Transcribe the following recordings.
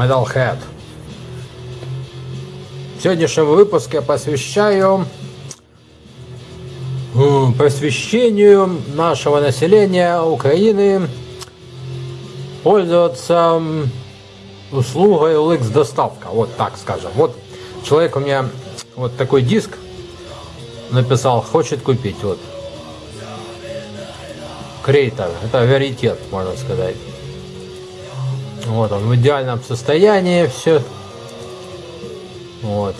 Metalhead. В сегодняшнем выпуске посвящаю просвещению нашего населения Украины пользоваться услугой OLX доставка. Вот так скажем. Вот человек у меня вот такой диск написал, хочет купить. Вот. Крейтор. Это веритет, можно сказать. Вот он в идеальном состоянии все. Вот.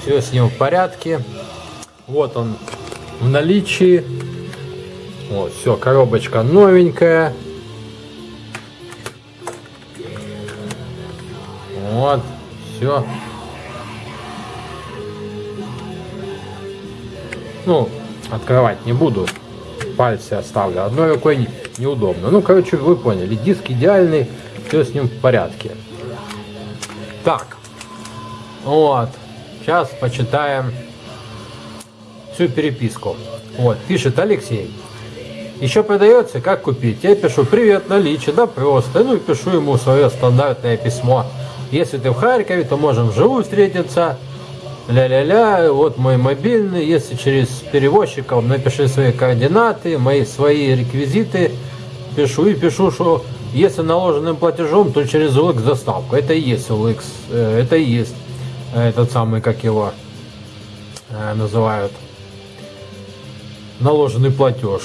Все с ним в порядке. Вот он в наличии. Вот, все, коробочка новенькая. Вот, все. Ну, открывать не буду. Пальцы оставлю. Одной рукой неудобно. Ну, короче, вы поняли. Диск идеальный. Все с ним в порядке. Так. Вот. Сейчас почитаем всю переписку. Вот, пишет Алексей. Еще продается, как купить? Я пишу, привет, наличие, да просто. Ну пишу ему свое стандартное письмо. Если ты в Харькове, то можем вживую встретиться. Ля-ля-ля, вот мой мобильный. Если через перевозчиков, напиши свои координаты, мои свои реквизиты. Пишу и пишу, что если наложенным платежом, то через OLX доставку. Это и есть OLX, э, это и есть э, этот самый, как его э, называют, наложенный платеж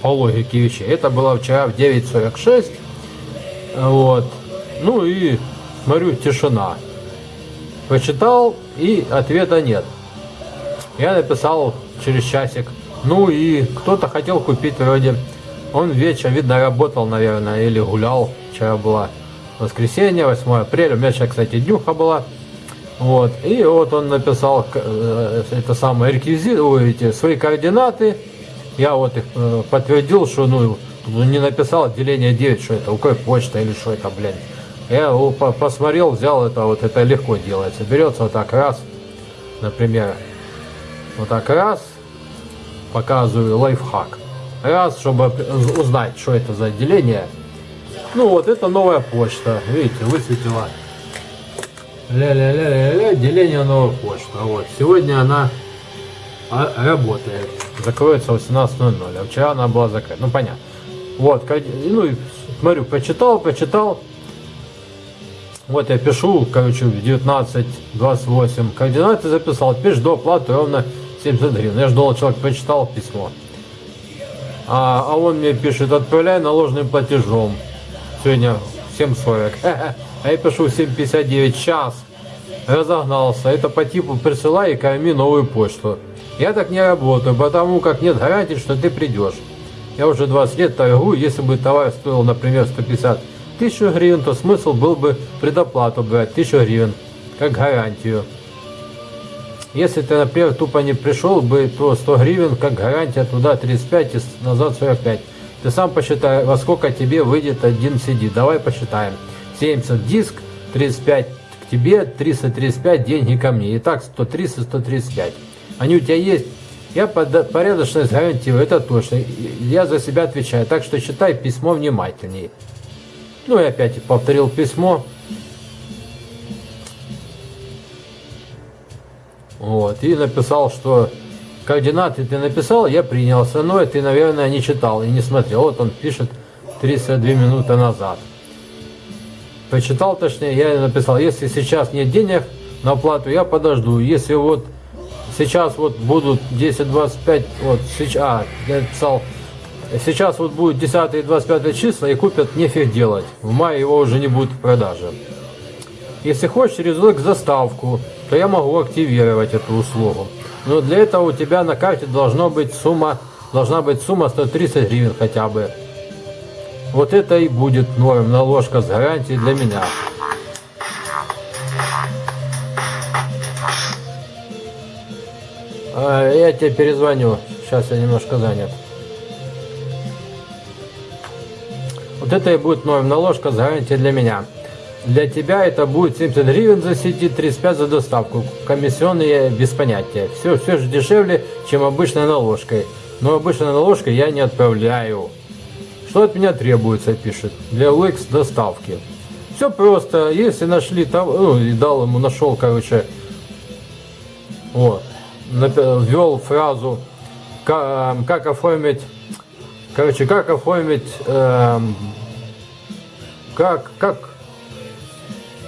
по логике вещей. Это было вчера в 9.46. Вот. Ну и смотрю, тишина. Почитал и ответа нет. Я написал через часик. Ну и кто-то хотел купить вроде. Он вечером, видно, работал, наверное, или гулял. Вчера было воскресенье, 8 апреля. У меня сейчас, кстати, днюха была. Вот. И вот он написал э, это самое реквизит, эти свои координаты. Я вот их э, подтвердил, что ну не написал отделение 9, что это, какой почта или что это, блин. Я посмотрел, взял это, вот это легко делается. Берется вот так раз, например, вот так раз, показываю лайфхак. Раз, чтобы узнать, что это за отделение. Ну вот, это новая почта, видите, высветила. Ля-ля-ля-ля-ля, отделение новая почта. Вот, сегодня она а, работает. Закроется в 18.00, а вчера она была закрыта. Ну, понятно. Вот, ну, смотрю, почитал, почитал. Вот я пишу, короче, в 19.28 координаты записал, пишешь до оплаты ровно 70 гривен. Я ждал, человек почитал письмо. А, а он мне пишет, отправляй наложенным платежом. Сегодня 7.40. А я пишу 7.59 час. Разогнался. Это по типу присылай и корми новую почту. Я так не работаю, потому как нет гарантии, что ты придешь. Я уже 20 лет торгую, если бы товар стоил, например, 150 тысяч гривен, то смысл был бы предоплату брать 1000 гривен, как гарантию. Если ты, например, тупо не пришел бы, то 100 гривен, как гарантия, туда 35 и назад 45. Ты сам посчитай, во сколько тебе выйдет один CD. Давай посчитаем. 70 диск, 35 к тебе, 335 деньги ко мне. Итак, 130, 135. Они у тебя есть. Я порядочность гарантирую, это точно. Я за себя отвечаю. Так что читай письмо внимательнее. Ну и опять повторил письмо. Вот. И написал, что координаты ты написал, я принял. Остальное ты, наверное, не читал и не смотрел. Вот он пишет 32 минуты назад. Почитал точнее, я написал, если сейчас нет денег на оплату, я подожду. Если вот Сейчас вот будут 10-25, вот сейчас, а, я писал, сейчас вот будет 10 и 25 числа и купят нефиг делать. В мае его уже не будет в продаже. Если хочешь через заставку, то я могу активировать эту услугу. Но для этого у тебя на карте должно быть сумма, должна быть сумма 130 гривен хотя бы. Вот это и будет норм наложка с гарантией для меня. А, я тебе перезвоню. Сейчас я немножко занят. Вот это и будет новая наложка с гарантией для меня. Для тебя это будет 70 гривен за сети, 35 за доставку. Комиссионные без понятия. Все, все же дешевле, чем обычной наложкой. Но обычной наложкой я не отправляю. что от меня требуется, пишет, для OLX доставки. Все просто, если нашли там, ну, и дал ему, нашел, короче, вот, ввел фразу, как, как оформить, короче, как оформить, эм, как, как,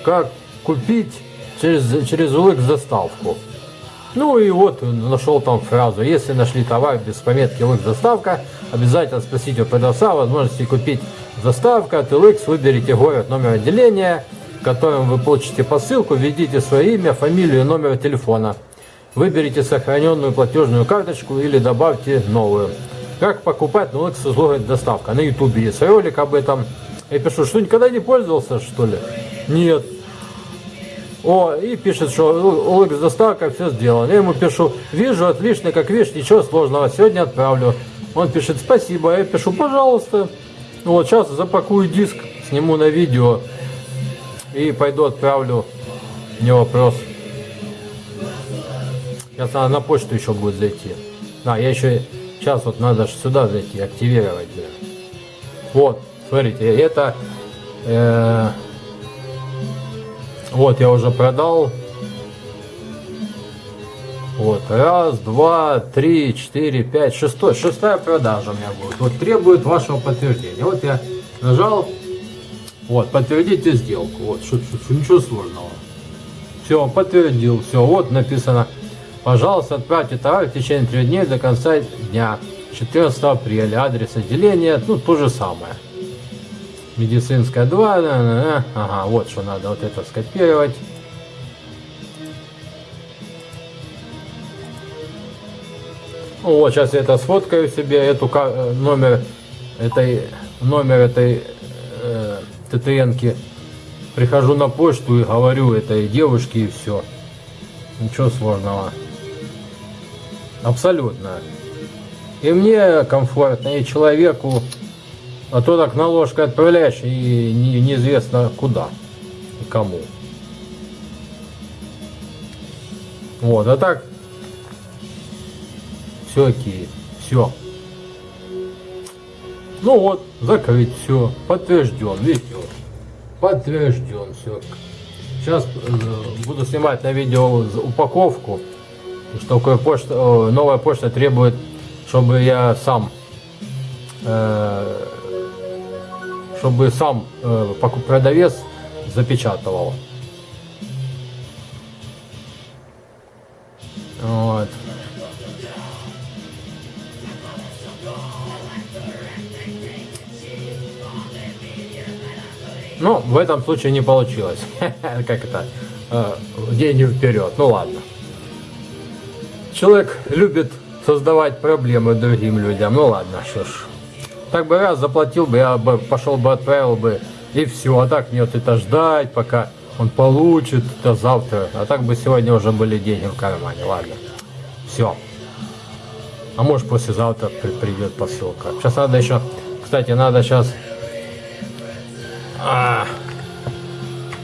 как купить через, через OLX доставку. Ну и вот нашел там фразу, если нашли товар без пометки LX доставка, обязательно спросите у продавца возможности купить доставка от LX, выберите город, номер отделения, в котором вы получите посылку, введите свое имя, фамилию, номер телефона. Выберите сохраненную платежную карточку или добавьте новую. Как покупать на LX излогать доставка. На ютубе есть ролик об этом. Я пишу, что никогда не пользовался, что ли? Нет. О, и пишет, что OLX доставка, все сделано. Я ему пишу, вижу, отлично, как видишь, ничего сложного, сегодня отправлю. Он пишет, спасибо, я пишу, пожалуйста. Вот, сейчас запакую диск, сниму на видео и пойду отправлю, не вопрос. Сейчас надо на почту еще будет зайти. А, я еще, сейчас вот надо сюда зайти, активировать. Вот, смотрите, это... Э, вот, я уже продал. Вот, раз, два, три, четыре, пять, шестой. Шестая продажа у меня будет. Вот требует вашего подтверждения. Вот я нажал. Вот, подтвердите сделку. Вот, что, что, ничего сложного. Все, подтвердил. Все, вот написано. Пожалуйста, отправьте товар в течение трех дней до конца дня. 14 апреля. Адрес отделения, ну, то же самое медицинская 2, да, да, да. ага, вот что надо вот это скопировать. Вот, сейчас я это сфоткаю себе, эту э, номер этой, номер этой э, ТТНки. Прихожу на почту и говорю этой девушке и все. Ничего сложного. Абсолютно. И мне комфортно, и человеку а то так наложкой отправляешь и не, неизвестно куда и кому. Вот, а так все окей, все. Ну вот, закрыть все, подтвержден, видите, подтвержден все. Сейчас э, буду снимать на видео упаковку, что такое почта, новая почта требует, чтобы я сам э, чтобы сам э, продавец запечатывал. Вот. Ну, в этом случае не получилось. как это? Э, деньги вперед. Ну ладно. Человек любит создавать проблемы другим людям. Ну ладно, что ж. Так бы раз заплатил бы, я бы пошел бы, отправил бы, и все. А так мне вот это ждать, пока он получит до завтра. А так бы сегодня уже были деньги в кармане. Ладно. Все. А может послезавтра при придет посылка. Сейчас надо еще, кстати, надо сейчас... А,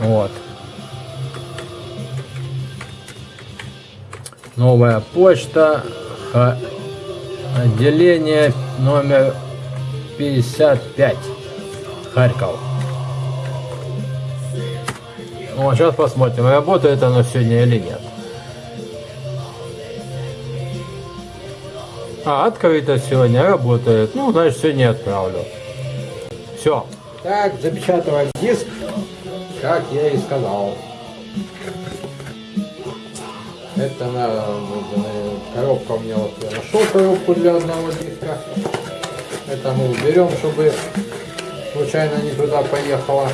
вот. Новая почта. Отделение номер 55. Харьков. Ну, а сейчас посмотрим, работает оно сегодня или нет. А, открыто сегодня, работает. Ну, значит, сегодня отправлю. Все. Так, запечатываем диск, как я и сказал. Это на, коробка у меня вот я нашел коробку для одного диска. Это мы уберем, чтобы случайно не туда поехала.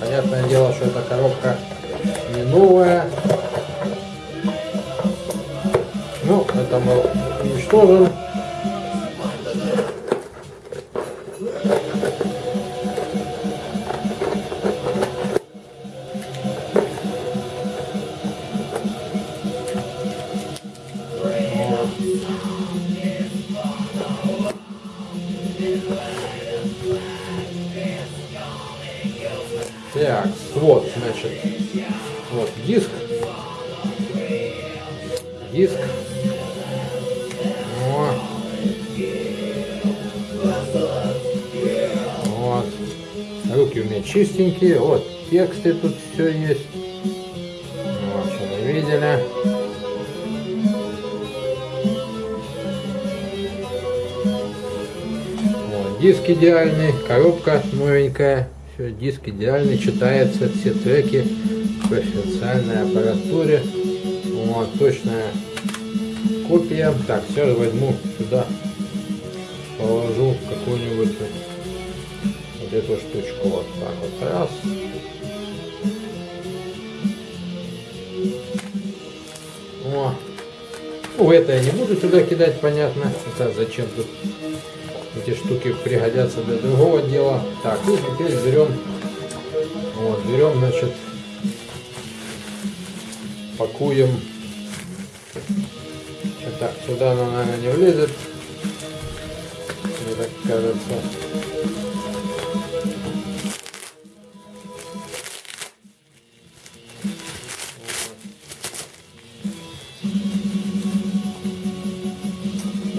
Понятное дело, что эта коробка не новая. Ну, это мы уничтожим. Так, вот, значит, вот диск, диск. Вот. вот. Руки у меня чистенькие, вот тексты тут все есть. Вот, что мы видели. Вот, диск идеальный, коробка новенькая. Диск идеальный, читается все треки по официальной аппаратуре. Вот, точная копия. Так, все возьму сюда, положу какую-нибудь вот эту штучку. Вот так вот раз. О. Ну, это я не буду сюда кидать, понятно. Это зачем тут эти штуки пригодятся для другого дела. Так, и теперь берем, вот, берем, значит, пакуем. Так, сюда она, наверное, не влезет. Мне так кажется.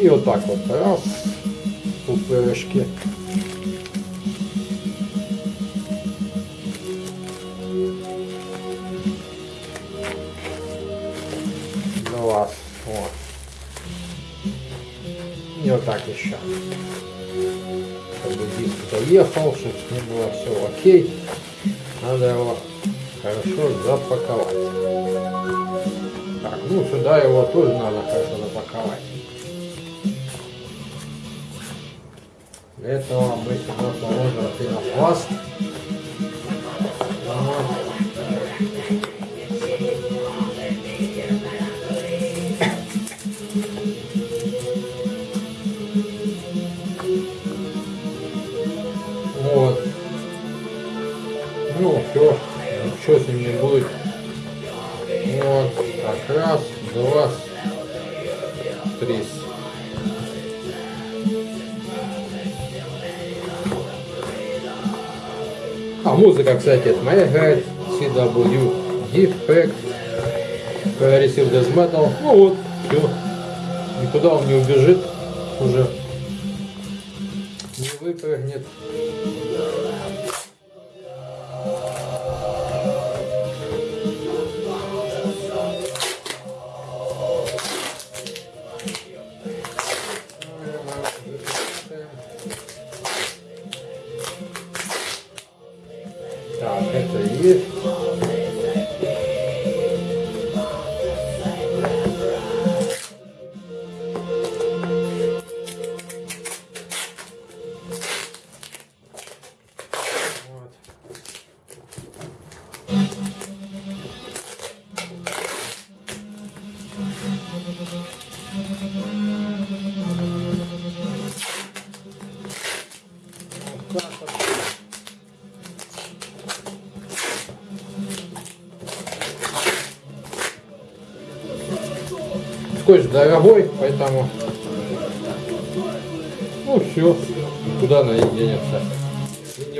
И вот так вот раз, пупырышки. Два. Вот. И вот так еще. Чтобы диск доехал, чтобы с ним было все окей. Надо его хорошо запаковать. Так, ну сюда его тоже надо хорошо Для этого мы сюда положим пенопласт. Вот. Ну, все, ничего с ним не будет. Вот, так, раз, два, музыка, кстати, это моя играет. CW Defect. Progressive Death Metal. Ну вот, все. Никуда он не убежит уже. Не выпрыгнет. Скотч дорогой, поэтому. Ну все, куда она и денется. И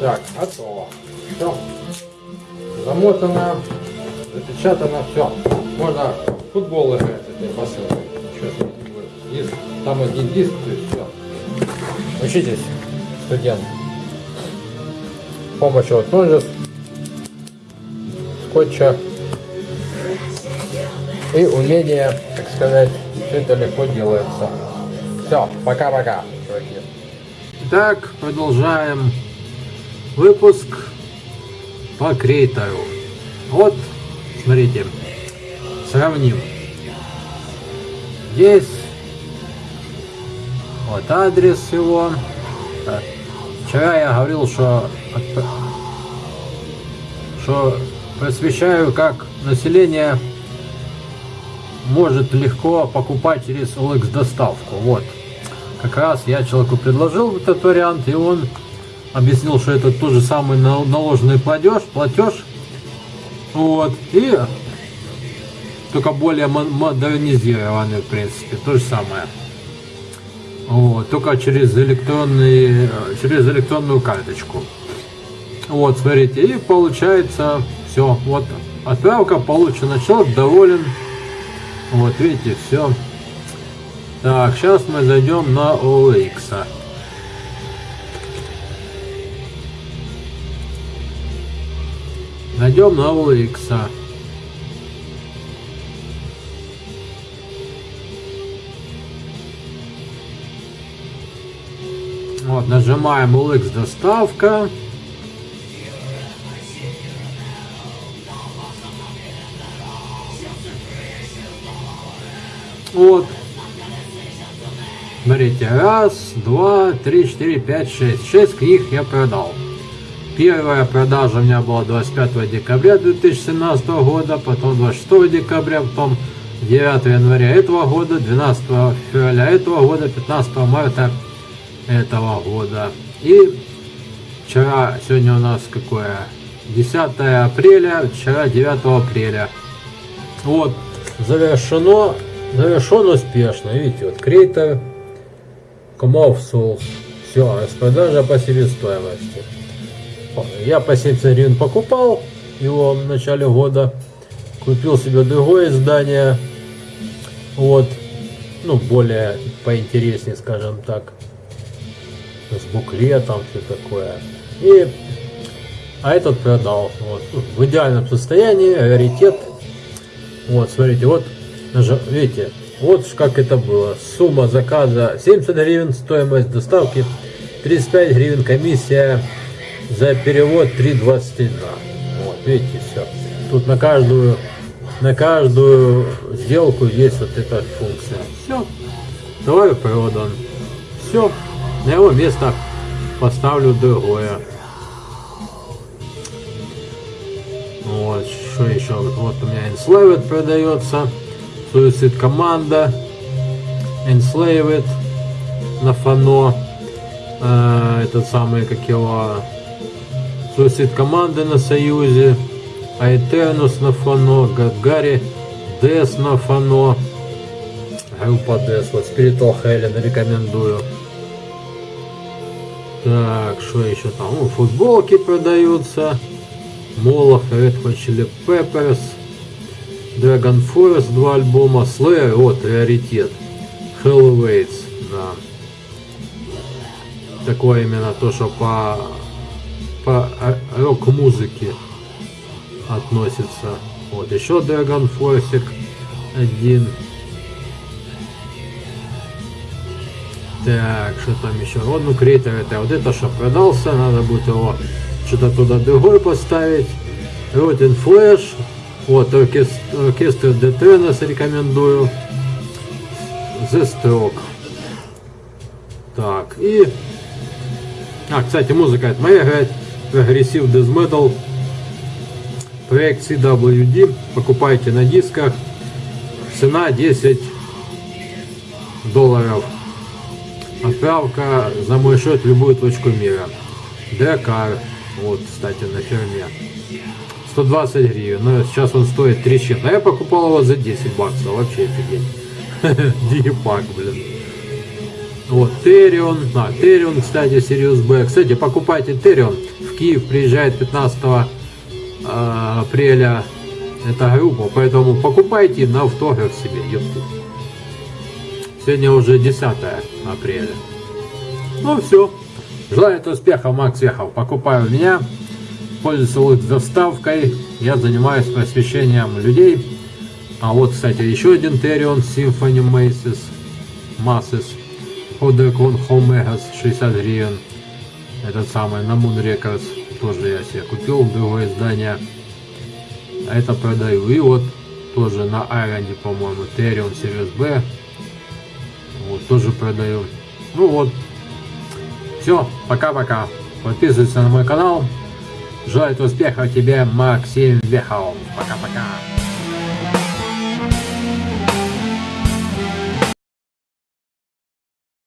Так, готово. Все. Замотано, запечатано, все. Можно футбол играть этой посылкой. Диск. Там один диск, то есть все. Учитесь, студент. С помощью вот ножниц, скотча и умения, так сказать, все это легко делается. Все, пока-пока, чуваки. Так, продолжаем выпуск по креатору. Вот, смотрите, сравним. Здесь вот адрес его. Вчера я говорил, что, что просвещаю, как население может легко покупать через OLX доставку. Вот. Как раз я человеку предложил этот вариант, и он объяснил, что это тот же самый наложенный платеж, платеж. Вот. И только более модернизированный, в принципе, то же самое. Вот, только через электронный, через электронную карточку. Вот, смотрите, и получается все. Вот отправка получена, человек доволен. Вот, видите, все. Так, сейчас мы зайдем на OLX. Найдем на OLX. Вот, нажимаем OLX доставка. Вот. Смотрите, раз, два, три, четыре, пять, шесть. Шесть книг я продал. Первая продажа у меня была 25 декабря 2017 года, потом 26 декабря, потом 9 января этого года, 12 февраля этого года, 15 марта этого года. И вчера, сегодня у нас какое? 10 апреля, вчера 9 апреля. Вот, завершено, завершен успешно. Видите, вот креатор, Комов Souls. Все, распродажа по себестоимости. Я по 70 гривен покупал его в начале года. Купил себе другое издание. Вот. Ну, более поинтереснее, скажем так с буклетом, все такое. И, а этот продал. Вот, в идеальном состоянии, раритет. Вот, смотрите, вот, видите, вот как это было. Сумма заказа 70 гривен, стоимость доставки 35 гривен, комиссия за перевод 3,21. Вот, видите, все. Тут на каждую, на каждую сделку есть вот эта функция. Все, товар продан. Все. На его место поставлю другое. Вот, что еще? Вот у меня Enslaved продается. Suicide команда. Enslaved на фано. Э, этот самый, как его... Suicide команды на Союзе. Аэтернус на фано. Гагари. Дес на фано. Группа Дес. Вот Spiritual Helen рекомендую. Так, что еще там? Ну, футболки продаются. Молох, Red Hot Chili Peppers. Dragon Forest, два альбома. Slayer, вот, раритет. Hell Awaits, да. Такое именно то, что по, по рок-музыке относится. Вот, еще Dragon Force один. Так, что там еще? Вот, ну, креатор это вот это, что продался, надо будет его что-то туда другой поставить. Rotten Flash, вот, оркестр, оркестр рекомендую. The Stroke. Так, и... А, кстати, музыка это моя играет. Прогрессив Death Metal. Проект CWD. Покупайте на дисках. Цена 10 долларов. Отправка за мой счет в любую точку мира. Декар. Вот, кстати, на ферме. 120 гривен. Но сейчас он стоит 3 чем. А я покупал его за 10 баксов. Вообще офигеть. Дипак, блин. Вот, Терион. А, Терион, кстати, Sirius B. Кстати, покупайте Терион. Киев приезжает 15 а, апреля эта группа. Поэтому покупайте на автограф себе. Сегодня уже 10 апреля. Ну все. Желаю успехов, Макс Вехов. Покупаю меня. Пользуюсь доставкой. Я занимаюсь просвещением людей. А вот, кстати, еще один Терион Symphony Maces. Masses. Odecon Homegas 60 гривен. Этот самый на Moon Records. Тоже я себе купил другое издание. А это продаю. И вот тоже на Айронде, по-моему, Ethereum Series B. Вот, тоже продаю. Ну вот. Все, пока-пока. Подписывайся на мой канал. Желаю успехов тебе, Максим Вехов. Пока-пока.